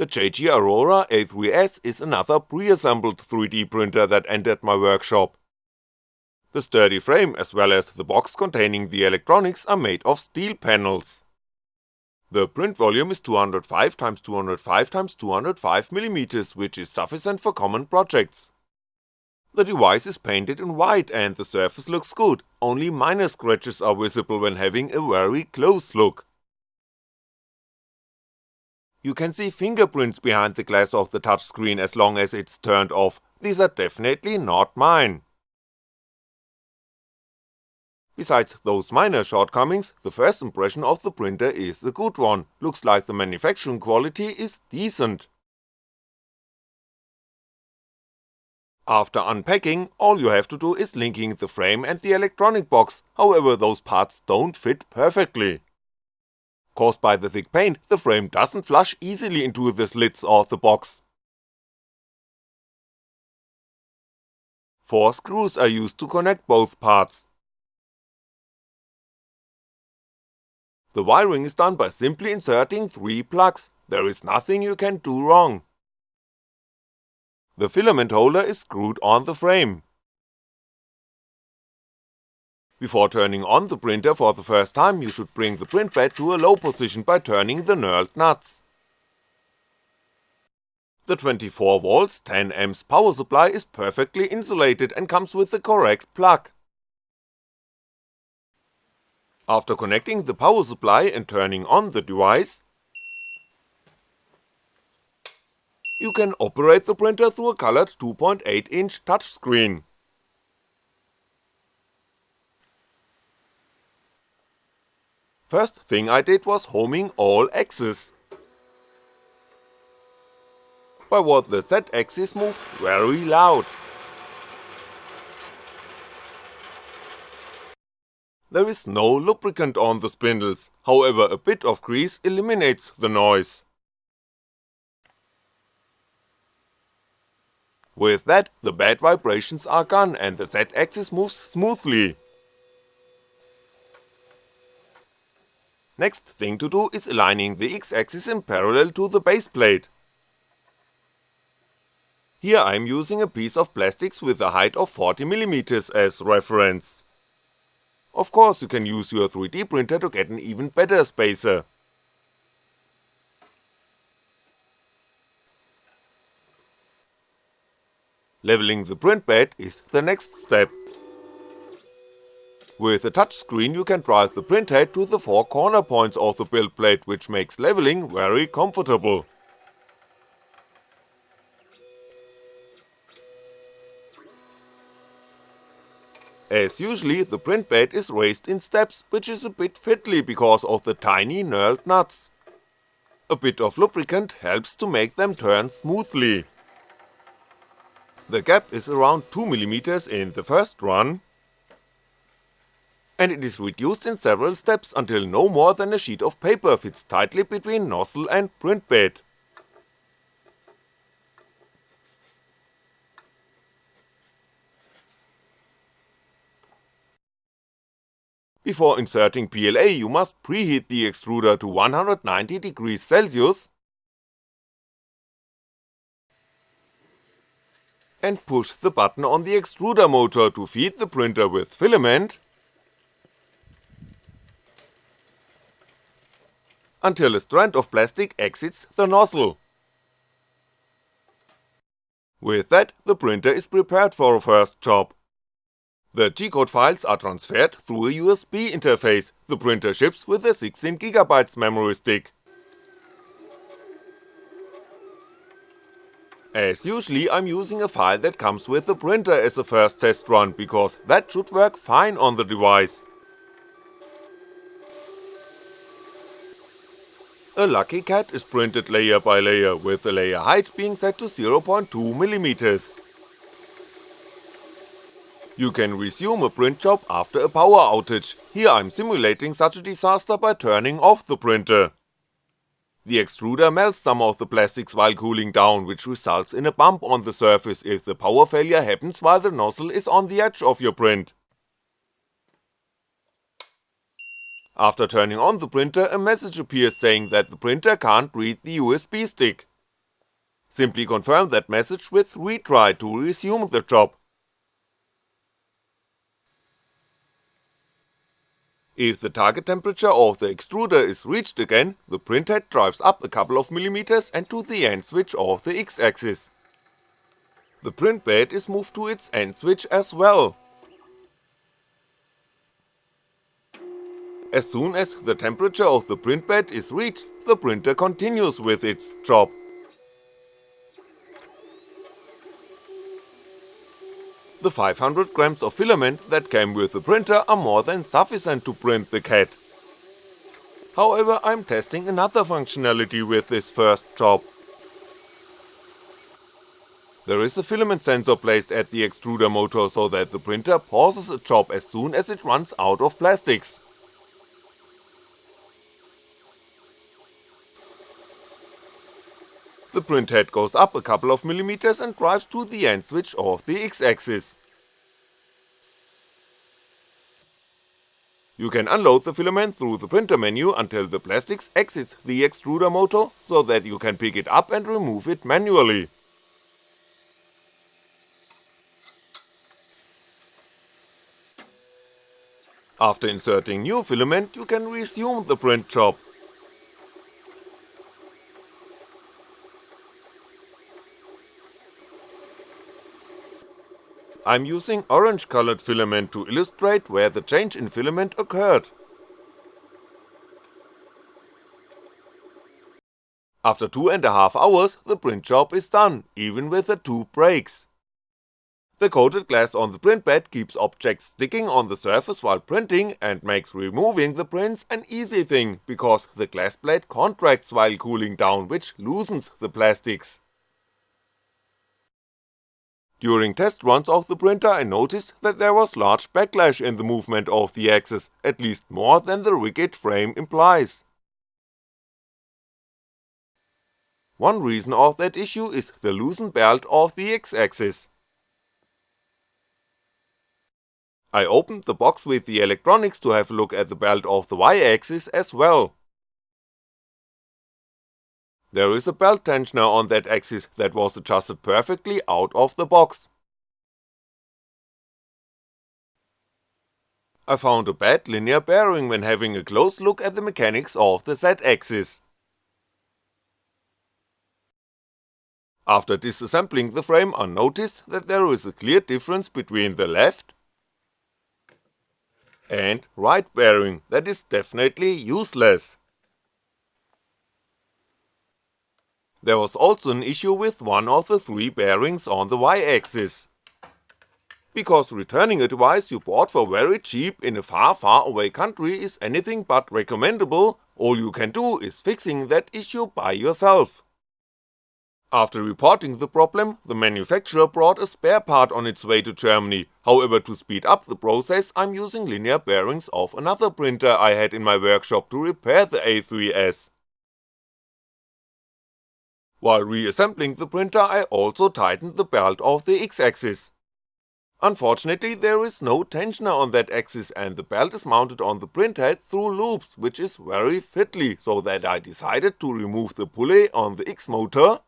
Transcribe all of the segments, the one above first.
The JG Aurora A3S is another pre-assembled 3D printer that entered my workshop. The sturdy frame as well as the box containing the electronics are made of steel panels. The print volume is 205x205x205mm which is sufficient for common projects. The device is painted in white and the surface looks good, only minor scratches are visible when having a very close look. You can see fingerprints behind the glass of the touchscreen as long as it's turned off, these are definitely not mine. Besides those minor shortcomings, the first impression of the printer is a good one, looks like the manufacturing quality is decent. After unpacking, all you have to do is linking the frame and the electronic box, however those parts don't fit perfectly. Caused by the thick paint, the frame doesn't flush easily into the slits of the box. Four screws are used to connect both parts. The wiring is done by simply inserting 3 plugs, there is nothing you can do wrong. The filament holder is screwed on the frame. Before turning on the printer for the first time you should bring the print bed to a low position by turning the knurled nuts. The 24V 10A power supply is perfectly insulated and comes with the correct plug. After connecting the power supply and turning on the device, you can operate the printer through a colored 2.8 inch touchscreen. First thing I did was homing all axes. By what the Z axis moved very loud. There is no lubricant on the spindles, however a bit of grease eliminates the noise. With that, the bad vibrations are gone and the Z-axis moves smoothly. Next thing to do is aligning the X-axis in parallel to the base plate. Here I'm using a piece of plastics with a height of 40mm as reference. Of course you can use your 3D printer to get an even better spacer. Leveling the print bed is the next step. With a touchscreen you can drive the print head to the four corner points of the build plate which makes leveling very comfortable. As usually, the print bed is raised in steps, which is a bit fiddly because of the tiny knurled nuts. A bit of lubricant helps to make them turn smoothly. The gap is around 2mm in the first run, and it is reduced in several steps until no more than a sheet of paper fits tightly between nozzle and print bed. Before inserting PLA you must preheat the extruder to 190 degrees Celsius and push the button on the extruder motor to feed the printer with filament until a strand of plastic exits the nozzle. With that, the printer is prepared for a first job. The G-code files are transferred through a USB interface, the printer ships with a 16GB memory stick. As usually I'm using a file that comes with the printer as a first test run, because that should work fine on the device. A Lucky Cat is printed layer by layer, with the layer height being set to 0.2mm. You can resume a print job after a power outage, here I'm simulating such a disaster by turning off the printer. The extruder melts some of the plastics while cooling down, which results in a bump on the surface if the power failure happens while the nozzle is on the edge of your print. After turning on the printer, a message appears saying that the printer can't read the USB stick. Simply confirm that message with retry to resume the job. If the target temperature of the extruder is reached again, the printhead drives up a couple of millimeters and to the end switch of the X-axis. The print bed is moved to its end switch as well. As soon as the temperature of the print bed is reached, the printer continues with its job. The 500 grams of filament that came with the printer are more than sufficient to print the cat. However, I'm testing another functionality with this first job. There is a filament sensor placed at the extruder motor so that the printer pauses a job as soon as it runs out of plastics. The print head goes up a couple of millimeters and drives to the end switch of the X-axis. You can unload the filament through the printer menu until the plastics exits the extruder motor, so that you can pick it up and remove it manually. After inserting new filament you can resume the print job. I'm using orange colored filament to illustrate where the change in filament occurred. After two and a half hours the print job is done, even with the two breaks. The coated glass on the print bed keeps objects sticking on the surface while printing and makes removing the prints an easy thing, because the glass plate contracts while cooling down which loosens the plastics. During test runs of the printer I noticed that there was large backlash in the movement of the axis, at least more than the rigid frame implies. One reason of that issue is the loosened belt of the X-axis. I opened the box with the electronics to have a look at the belt of the Y-axis as well. There is a belt tensioner on that axis that was adjusted perfectly out of the box. I found a bad linear bearing when having a close look at the mechanics of the Z-axis. After disassembling the frame I noticed that there is a clear difference between the left and right bearing that is definitely useless. There was also an issue with one of the three bearings on the Y-axis. Because returning a device you bought for very cheap in a far far away country is anything but recommendable, all you can do is fixing that issue by yourself. After reporting the problem, the manufacturer brought a spare part on its way to Germany, however to speed up the process I'm using linear bearings of another printer I had in my workshop to repair the A3S. While reassembling the printer I also tightened the belt of the X-axis. Unfortunately there is no tensioner on that axis and the belt is mounted on the printhead through loops which is very fiddly so that I decided to remove the pulley on the X-motor,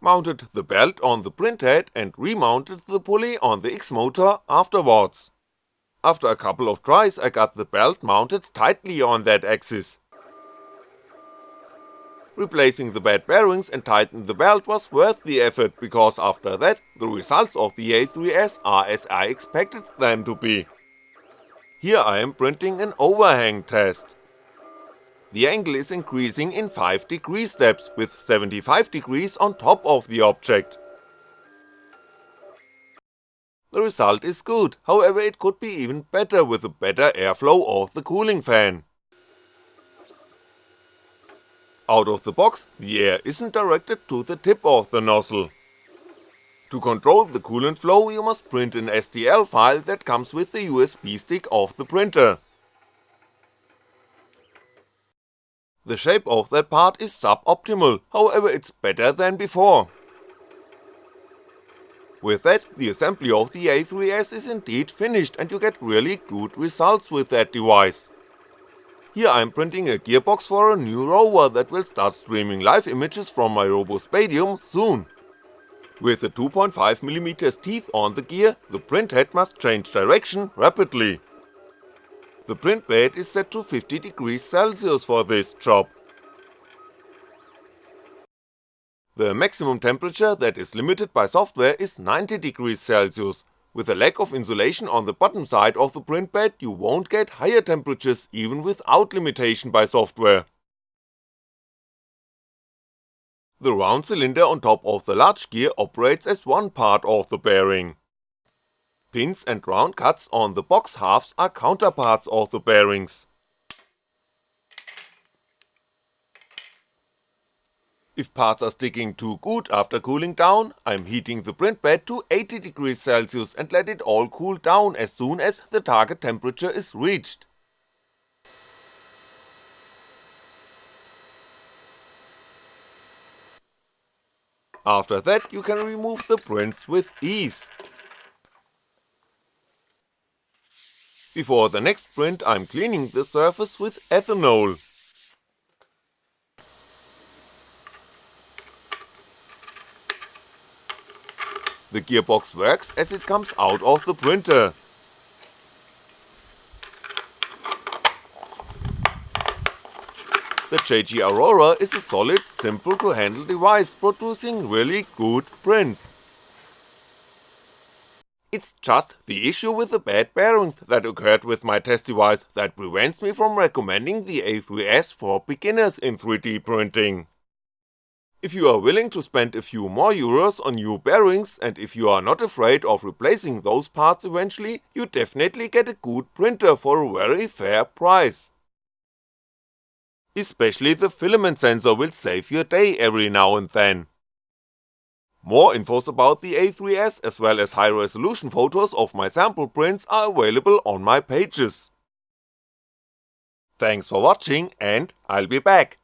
mounted the belt on the printhead and remounted the pulley on the X-motor afterwards. After a couple of tries I got the belt mounted tightly on that axis, Replacing the bad bearings and tightening the belt was worth the effort because after that, the results of the A3S are as I expected them to be. Here I am printing an overhang test. The angle is increasing in 5 degree steps with 75 degrees on top of the object. The result is good, however it could be even better with a better airflow of the cooling fan. Out of the box, the air isn't directed to the tip of the nozzle. To control the coolant flow you must print an STL file that comes with the USB stick of the printer. The shape of that part is suboptimal, however it's better than before. With that, the assembly of the A3S is indeed finished and you get really good results with that device. Here I'm printing a gearbox for a new rover that will start streaming live images from my RoboSpadium soon. With the 2.5mm teeth on the gear, the print head must change direction rapidly. The print bed is set to 50 degrees Celsius for this job. The maximum temperature that is limited by software is 90 degrees Celsius, with a lack of insulation on the bottom side of the print bed you won't get higher temperatures even without limitation by software. The round cylinder on top of the large gear operates as one part of the bearing. Pins and round cuts on the box halves are counterparts of the bearings. If parts are sticking too good after cooling down, I'm heating the print bed to 80 degrees Celsius and let it all cool down as soon as the target temperature is reached. After that you can remove the prints with ease. Before the next print I'm cleaning the surface with ethanol. The gearbox works as it comes out of the printer. The JG Aurora is a solid, simple to handle device producing really good prints. It's just the issue with the bad bearings that occurred with my test device that prevents me from recommending the A3S for beginners in 3D printing. If you are willing to spend a few more euros on new bearings and if you are not afraid of replacing those parts eventually, you definitely get a good printer for a very fair price. Especially the filament sensor will save your day every now and then. More infos about the A3S as well as high resolution photos of my sample prints are available on my pages. Thanks for watching and I'll be back.